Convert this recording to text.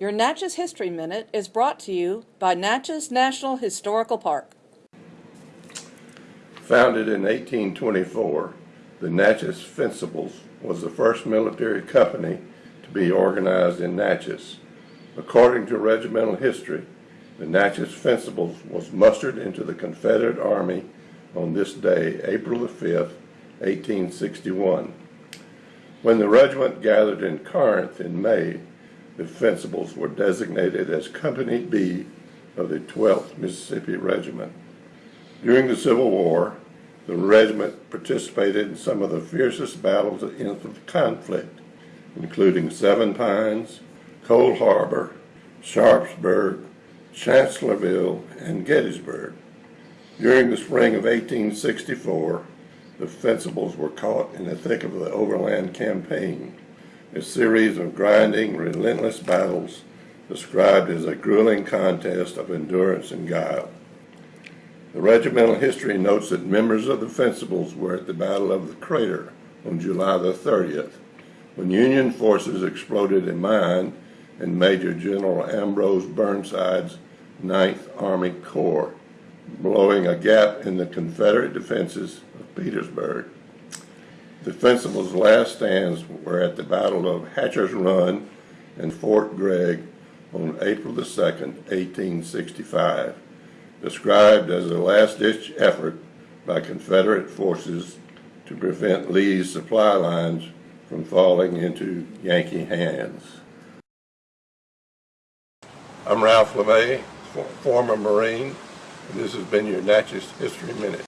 Your Natchez History Minute is brought to you by Natchez National Historical Park. Founded in 1824, the Natchez Fencibles was the first military company to be organized in Natchez. According to regimental history, the Natchez Fencibles was mustered into the Confederate Army on this day, April the 5th, 1861. When the regiment gathered in Corinth in May, the Fencibles were designated as Company B of the 12th Mississippi Regiment. During the Civil War, the regiment participated in some of the fiercest battles in the conflict, including Seven Pines, Cold Harbor, Sharpsburg, Chancellorsville, and Gettysburg. During the spring of 1864, the Fencibles were caught in the thick of the Overland Campaign, a series of grinding, relentless battles described as a grueling contest of endurance and guile. The regimental history notes that members of the Fencibles were at the Battle of the Crater on July the 30th, when Union forces exploded a mine in Major General Ambrose Burnside's Ninth Army Corps, blowing a gap in the Confederate defenses of Petersburg. The Fencibles' last stands were at the Battle of Hatcher's Run and Fort Gregg on April the 2nd, 1865, described as a last-ditch effort by Confederate forces to prevent Lee's supply lines from falling into Yankee hands. I'm Ralph LeMay, former Marine, and this has been your Natchez History Minute.